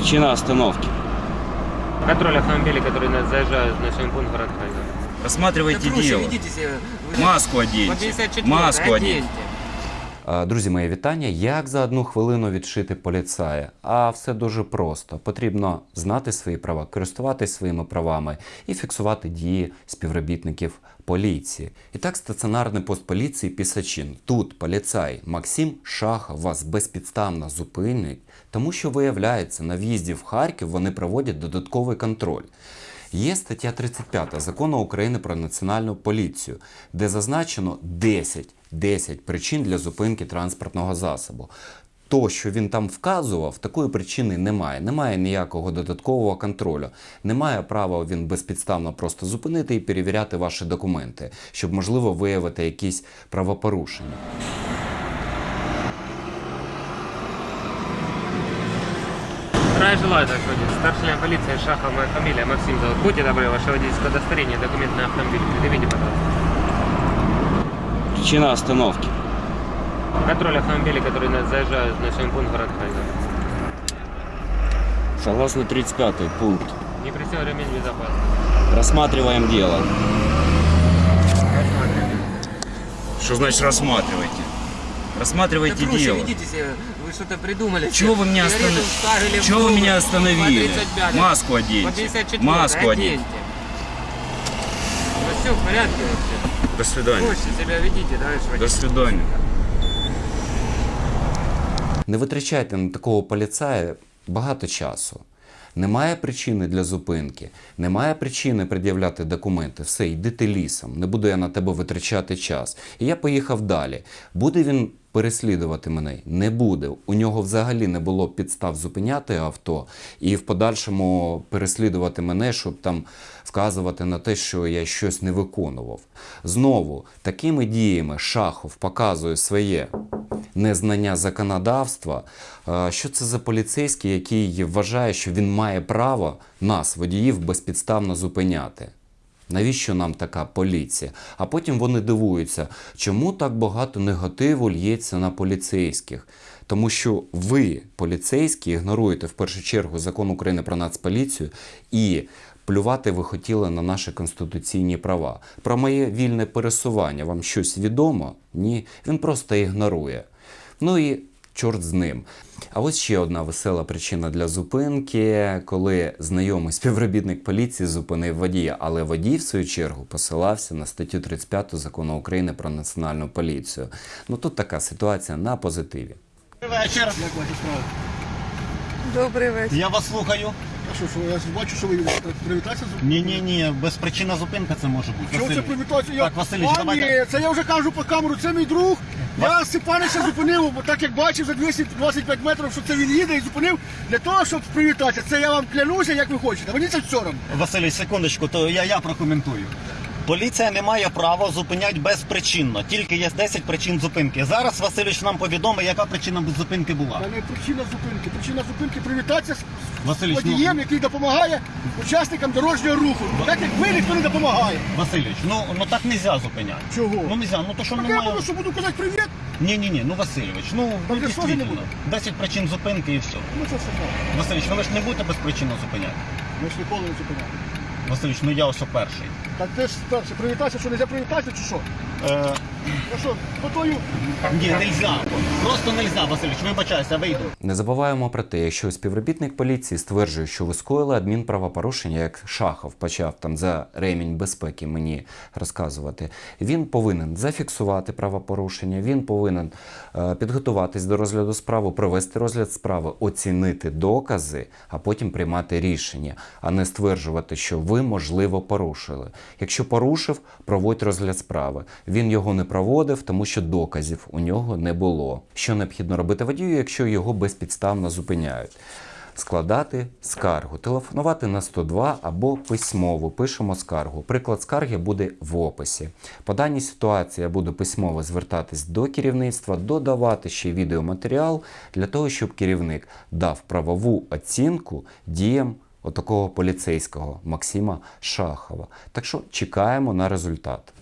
Причина остановки. Контроль автомобилей, которые на- заезжают в населенный пункт город Харьков. Рассматривайте Да проще дело. ведите себя. Вы Маску По оденьте. 54 Маску оденьте. оденьте. Е, Друзі, моє вітання. Як за одну хвилину відшити поліцая? А все дуже просто. Потрібно знати свої права, користуватись своїми правами і фіксувати дії співробітників поліції. І так, стаціонарний пост поліції Пісачин. Тут поліцай Максим Шахов вас безпідставно зупинить, тому що виявляється, на в'їзді в Харків вони проводять додатковий контроль. Є стаття 35 закону України про національну поліцію, де зазначено 10, 10 причин для зупинки транспортного засобу. То, що він там вказував, такої причини немає. Немає ніякого додаткового контролю. Немає права він безпідставно просто зупинити і перевіряти ваші документи, щоб можливо виявити якісь правопорушення. Здравия желаю, сказать. Старший лейтенант полиции Шахов, моя фамилия, Максим зовут. Будьте добры, ваше водительское удостоверение, документ на автомобиль. Предъявите, пожалуйста. Причина остановки. Контроль автомобилей, которые на- заезжают в населенный пункт город Харьков. Согласно 35 пункт. Не пристегнут ремень безопасности. Рассматриваем дело. Рассматриваем. Что значит рассматривайте? Да Рассматривайте проще дело. ведите себя. Вы что-то придумали. Чего вы меня Сигарету останов- вставили в Чего вы губы. меня остановили? По 35. Маску По оденьте. 54 Маску оденьте. оденьте. Ну все в порядке вообще. До свидания. Проще себя ведите, товарищ До водитель. свидания. Не витрачайте на такого поліцая багато часу. Немає причини для зупинки, немає причини пред'являти документи. Все, йди ти лісом, не буду я на тебе витрачати час. І я поїхав далі. Буде він переслідувати мене? Не буде. У нього взагалі не було підстав зупиняти авто і в подальшому переслідувати мене, щоб там вказувати на те, що я щось не виконував. Знову такими діями Шахов показує своє незнання законодавства. Е, Що це за поліцейський, який вважає, що він має право нас, водіїв, безпідставно зупиняти? Навіщо нам така поліція? А потім вони дивуються, чому так багато негативу лється на поліцейських. Тому що ви, поліцейські, ігноруєте в першу чергу закон України про нацполіцію і плювати ви хотіли на наші конституційні права. Про моє вільне пересування вам щось відомо? Ні, він просто ігнорує. Ну і чорт з ним. А ось ще одна весела причина для зупинки, коли знайомий співробітник поліції зупинив водія, але водій, в свою чергу, посилався на статтю 35 закону України про національну поліцію. Ну тут така ситуація на позитиві. Вечір. Добрий вечір. Я вас слухаю. А що, що я бачу, що ви привітатися з Ні, ні, ні, безпричинна зупинка це може бути. Чого це Василь. Я... Так, Василіч, а, давайте. це я вже кажу по камеру, це мій друг. Я Степанича зупинив, бо так як бачив за 225 метрів, що це він їде і зупинив для того, щоб привітатися. Це я вам клянуся, як ви хочете. Мені це все одно. Василій, секундочку, то я, я прокоментую. Поліція не має права зупиняти безпричинно, тільки є 10 причин зупинки. Зараз Васильович нам повідомить, яка причина зупинки була. Та не причина зупинки. Причина зупинки привітатися з Василіч, ну, водієм, який допомагає учасникам дорожнього руху. Так як ви ніхто не допомагає. Васильович, ну, ну так не можна зупиняти. Чого? Ну не можна, ну то що Так я немає. буду, що буду казати привіт. Ні, ні, ні, ну Васильович, ну Так ну, я що ж не дійсно, буду? 10 причин зупинки і все. Ну це все так. Васильович, ну ви ж не будете безпричинно зупиняти. Ми ж ніколи не зупиняємо. Васильович, ну я ось перший. Так ти ж перше, привітатися, що не можна привітатися, чи що? Е, А що, по тою ні, нельзя. Просто нельзя, Васильович, вибачайся, вийду. Не забуваємо про те, якщо співробітник поліції стверджує, що ви скоїли адмінправопорушення, як Шахов почав там за ремінь безпеки мені розказувати, він повинен зафіксувати правопорушення, він повинен е, підготуватись до розгляду справи, провести розгляд справи, оцінити докази, а потім приймати рішення, а не стверджувати, що ви можливо порушили. Якщо порушив, проводь розгляд справи. Він його не проводив, тому що доказів у нього не було. Що необхідно робити водію, якщо його безпідставно зупиняють? Складати скаргу, телефонувати на 102 або письмово. Пишемо скаргу. Приклад скарги буде в описі. По даній ситуації я буду письмово звертатись до керівництва, додавати ще відеоматеріал для того, щоб керівник дав правову оцінку діям отакого поліцейського Максима Шахова. Так що чекаємо на результат.